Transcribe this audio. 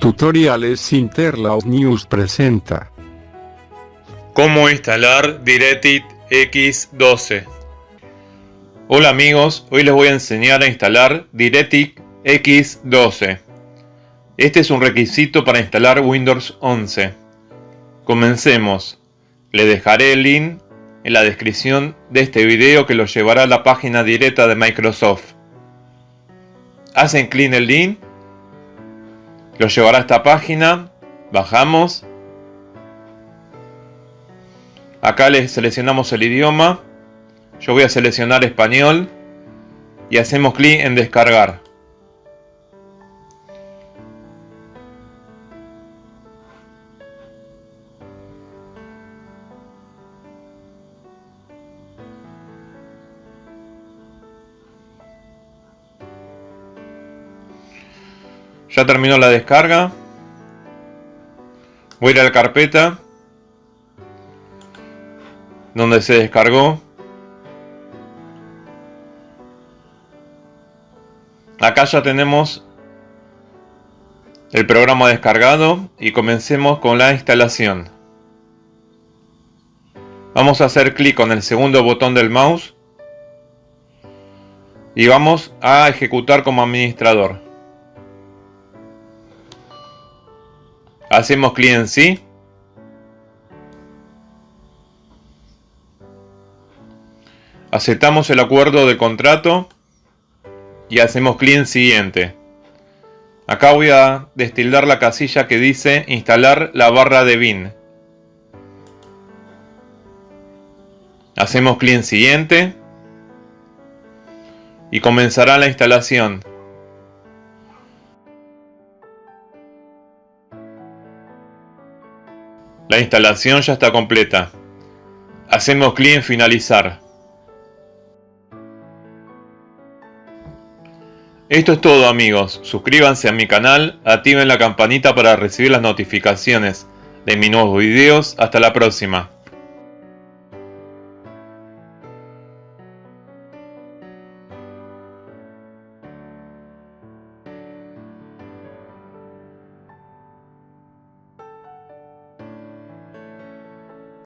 Tutoriales Interlaus News presenta. Cómo instalar DirectX X12 Hola amigos, hoy les voy a enseñar a instalar DirectX X12 Este es un requisito para instalar Windows 11 Comencemos. Le dejaré el link en la descripción de este video que los llevará a la página directa de Microsoft. Hacen clic el link lo llevará a esta página, bajamos. Acá le seleccionamos el idioma. Yo voy a seleccionar español. Y hacemos clic en descargar. Ya terminó la descarga. Voy a ir a la carpeta. Donde se descargó. Acá ya tenemos el programa descargado y comencemos con la instalación. Vamos a hacer clic con el segundo botón del mouse y vamos a ejecutar como administrador. Hacemos clic en sí. Aceptamos el acuerdo de contrato y hacemos clic en siguiente. Acá voy a destildar la casilla que dice instalar la barra de bin. Hacemos clic en siguiente y comenzará la instalación. La instalación ya está completa. Hacemos clic en finalizar. Esto es todo amigos, suscríbanse a mi canal, activen la campanita para recibir las notificaciones de mis nuevos videos, hasta la próxima.